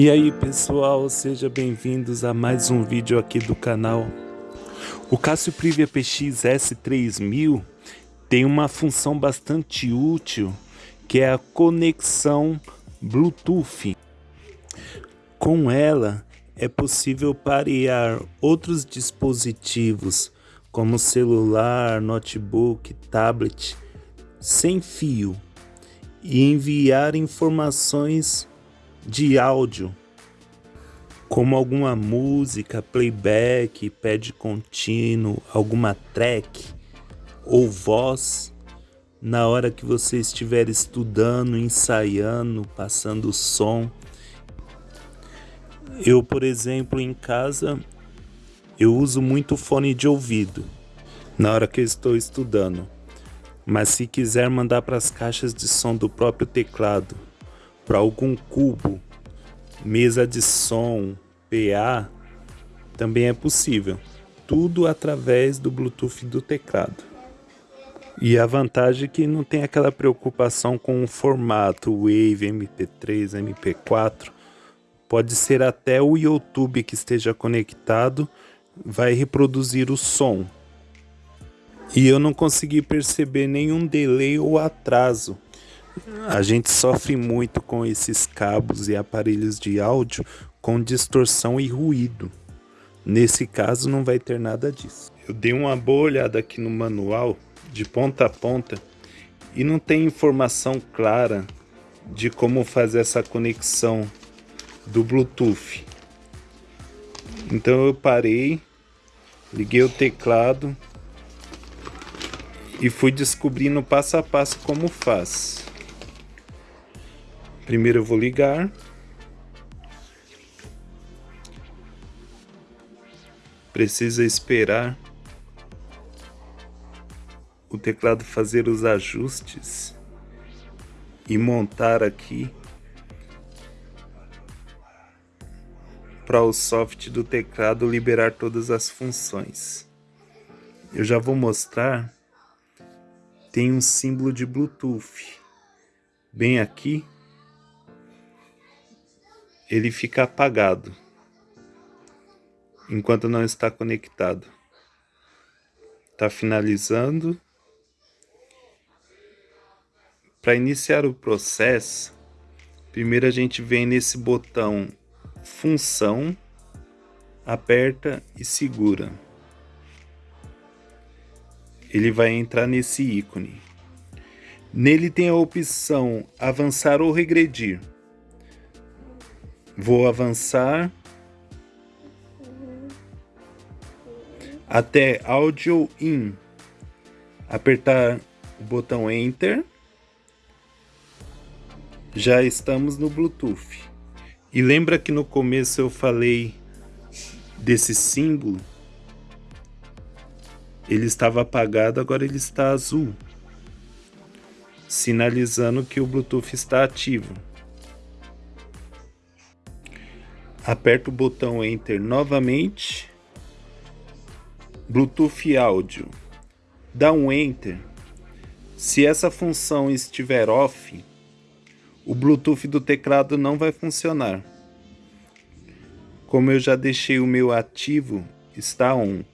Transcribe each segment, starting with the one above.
E aí pessoal, sejam bem-vindos a mais um vídeo aqui do canal. O Casio Privia PX S3000 tem uma função bastante útil que é a conexão Bluetooth. Com ela é possível parear outros dispositivos como celular, notebook, tablet sem fio e enviar informações de áudio, como alguma música, playback, pad contínuo, alguma track ou voz, na hora que você estiver estudando, ensaiando, passando som. Eu, por exemplo, em casa, eu uso muito fone de ouvido na hora que eu estou estudando. Mas se quiser mandar para as caixas de som do próprio teclado para algum cubo, mesa de som, PA, também é possível. Tudo através do Bluetooth do teclado. E a vantagem é que não tem aquela preocupação com o formato Wave, MP3, MP4. Pode ser até o YouTube que esteja conectado, vai reproduzir o som. E eu não consegui perceber nenhum delay ou atraso a gente sofre muito com esses cabos e aparelhos de áudio com distorção e ruído. Nesse caso não vai ter nada disso. Eu dei uma boa olhada aqui no manual, de ponta a ponta, e não tem informação clara de como fazer essa conexão do Bluetooth. Então eu parei, liguei o teclado e fui descobrindo passo a passo como faz. Primeiro eu vou ligar. Precisa esperar o teclado fazer os ajustes e montar aqui para o software do teclado liberar todas as funções. Eu já vou mostrar. Tem um símbolo de Bluetooth bem aqui ele fica apagado enquanto não está conectado. Está finalizando. Para iniciar o processo, primeiro a gente vem nesse botão função, aperta e segura. Ele vai entrar nesse ícone. Nele tem a opção avançar ou regredir. Vou avançar até Audio In. Apertar o botão Enter. Já estamos no Bluetooth. E lembra que no começo eu falei desse símbolo? Ele estava apagado, agora ele está azul, sinalizando que o Bluetooth está ativo. Aperto o botão Enter novamente. Bluetooth áudio. Dá um Enter. Se essa função estiver off, o Bluetooth do teclado não vai funcionar. Como eu já deixei o meu ativo, está on.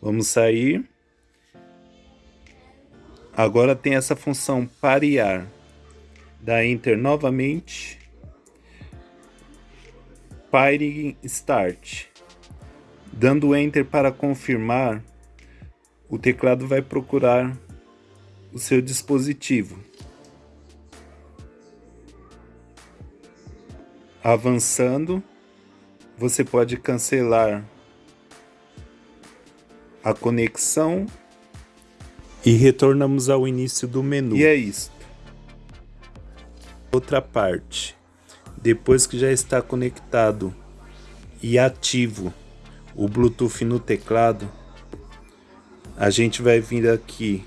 Vamos sair. Agora tem essa função parear. Dá Enter novamente. Pyring Start. Dando Enter para confirmar, o teclado vai procurar o seu dispositivo. Avançando, você pode cancelar a conexão e retornamos ao início do menu. E é isso. Outra parte depois que já está conectado e ativo o Bluetooth no teclado, a gente vai vir aqui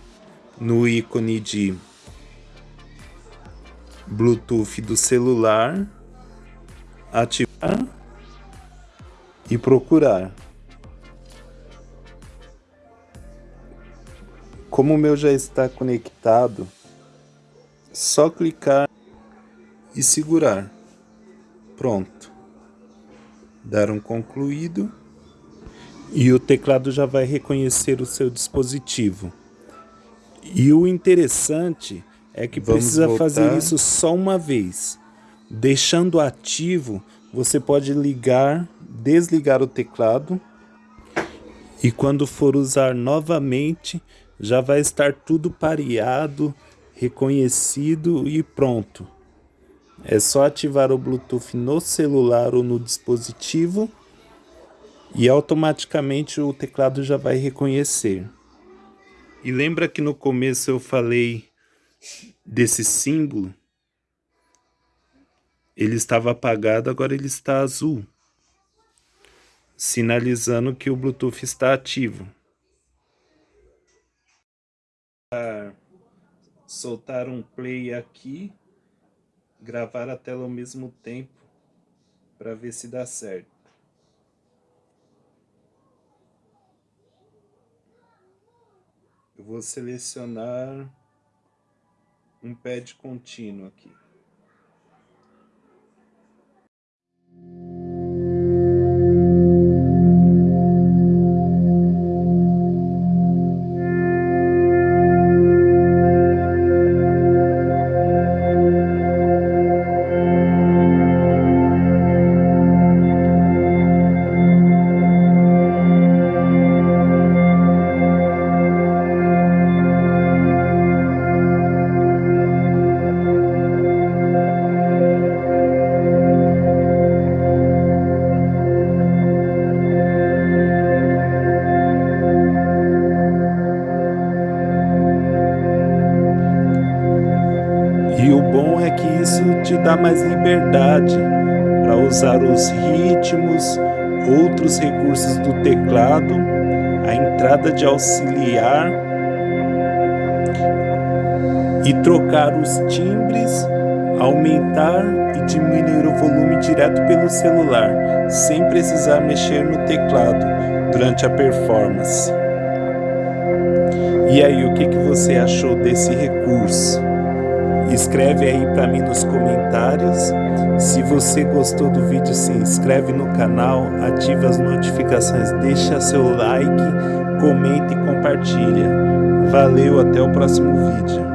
no ícone de Bluetooth do celular, ativar e procurar. Como o meu já está conectado, só clicar e segurar. Pronto. Dar um concluído e o teclado já vai reconhecer o seu dispositivo. E o interessante é que Vamos precisa voltar. fazer isso só uma vez. Deixando ativo, você pode ligar, desligar o teclado e quando for usar novamente, já vai estar tudo pareado, reconhecido e pronto. É só ativar o Bluetooth no celular ou no dispositivo e automaticamente o teclado já vai reconhecer. E lembra que no começo eu falei desse símbolo? Ele estava apagado, agora ele está azul, sinalizando que o Bluetooth está ativo. Soltar um play aqui, gravar a tela ao mesmo tempo para ver se dá certo. Eu vou selecionar um pad contínuo aqui. Dá mais liberdade para usar os ritmos, outros recursos do teclado, a entrada de auxiliar e trocar os timbres, aumentar e diminuir o volume direto pelo celular, sem precisar mexer no teclado durante a performance. E aí, o que, que você achou desse recurso? Escreve aí para mim nos comentários. Se você gostou do vídeo, se inscreve no canal, ativa as notificações, deixa seu like, comenta e compartilha. Valeu, até o próximo vídeo.